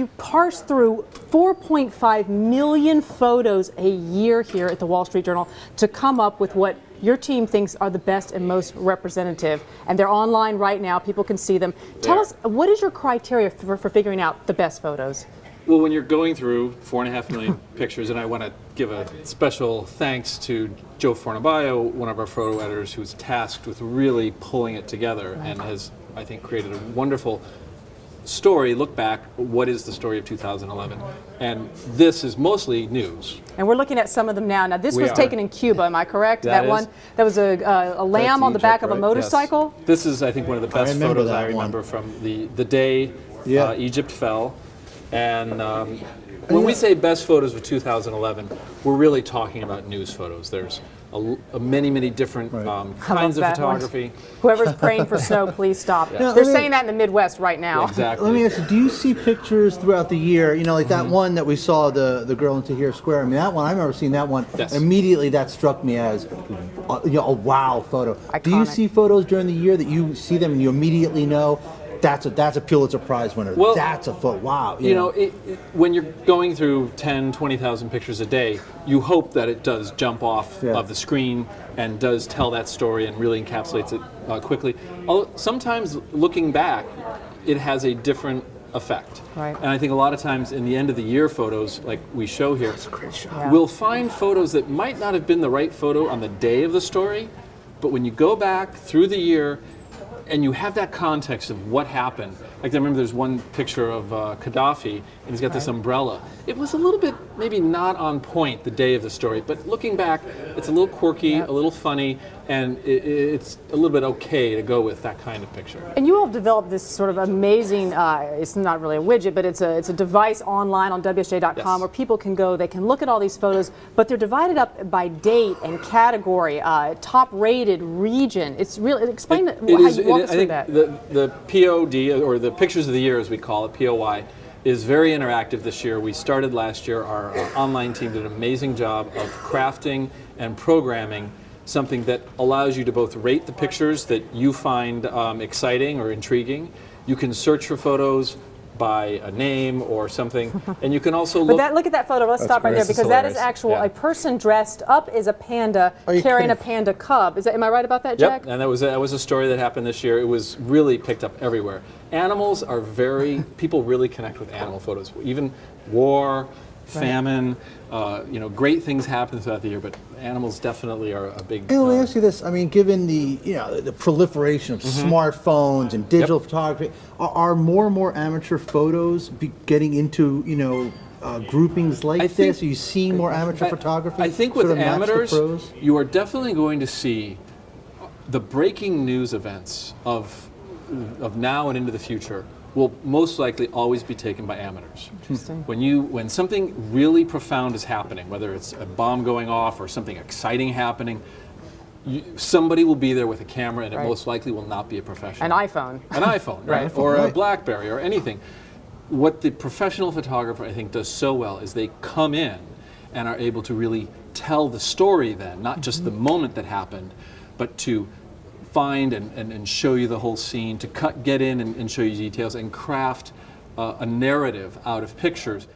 you parse through 4.5 million photos a year here at the Wall Street Journal to come up with what your team thinks are the best and most representative. And they're online right now. People can see them. Tell They us, what is your criteria for, for figuring out the best photos? Well, when you're going through four and a half million pictures, and I want to give a special thanks to Joe Fornabayo, one of our photo editors, who's tasked with really pulling it together and has, I think, created a wonderful story. Look back, what is the story of 2011? And this is mostly news. And we're looking at some of them now. Now, this We was are. taken in Cuba, am I correct? That one? That was a, uh, a lamb on the Egypt, back of a right? Yes. motorcycle? This is, I think, one of the best remember photos that I one. remember from the, the day Yeah. uh, Egypt fell. And um, when we say best photos of 2011, we're really talking about news photos. There's a, l- a many, many different Right. um, kinds of that one. photography. Whoever's praying for snow, please stop. Now, They're me- saying that in the Midwest right now. Exactly. Let me ask you, do you see pictures throughout the year? You know, like that one that we saw, the the girl in Tahrir Square. I mean, that one, I remember seeing that one. Yes. Immediately, that struck me as uh, you know, a wow photo. Do you see photos during the year that you see them and you immediately know that's a that's a Pulitzer Prize winner? Well, that's a photo. Wow. you know, it, it- when you're going through 10, 20,000 pictures a day, you hope that it does jump off Yeah. of the screen and does tell that story and really encapsulates it uh, quickly. Although sometimes looking back, it has a different effect. Right. And I think a lot of times in the end of the year photos, like we show here, Yeah. we'll find photos that might not have been the right photo on the day of the story, but when you go back through the year and you have that context of what happened, like I remember there's one picture of uh, Gaddafi and he's got this umbrella. It was a little bit maybe not on point the day of the story, but looking back, it's a little quirky, a little funny, and it, it's a little bit okay to go with that kind of picture. And you all have developed this sort of amazing, uh, it's not really a widget, but it's a, it's a device online on WSJ.com Yes. where people can go, they can look at all these photos, but they're divided up by date and category, uh, top rated region. It's really, explain It- how it is- you walk it- us I through think that. The, the POD, or the Pictures of the Year as we call it, POY, is very interactive this year. We started last year, our uh, online team did an amazing job of crafting and programming something that allows you to both rate the pictures that you find um, exciting or intriguing. You can search for photos by a name or something, and you can also But look. that, look at that photo. Let's stop right there This is because that is actual Yeah. a person dressed up as a panda Are you carrying a panda cub. Is that am I right about that, Jack? Yep, and that was that was a story that happened this year. It was really picked up everywhere. Animals are very people really connect with animal photos. Even war, famine, uh, you know, great things happen throughout the year, but animals definitely are a big. And let me uh, ask you this: I mean, given the you know the proliferation of smartphones and digital photography, are, are more and more amateur photos be getting into you know uh, groupings like think- this? Are you seeing more amateur I- photography? I think with amateurs, you are definitely going to see the breaking news events of of now and into the future will most likely always be taken by amateurs. Interesting. When you when something really profound is happening, whether it's a bomb going off or something exciting happening, you, somebody will be there with a camera, and it most likely will not be a professional. An iPhone. An iPhone, right? or a. BlackBerry or anything. What the professional photographer I think does so well is they come in and are able to really tell the story then, not just the mm-hmm. moment that happened, but to find and, and, and show you the whole scene, to cut, get in and, and show you details and craft uh, a narrative out of pictures.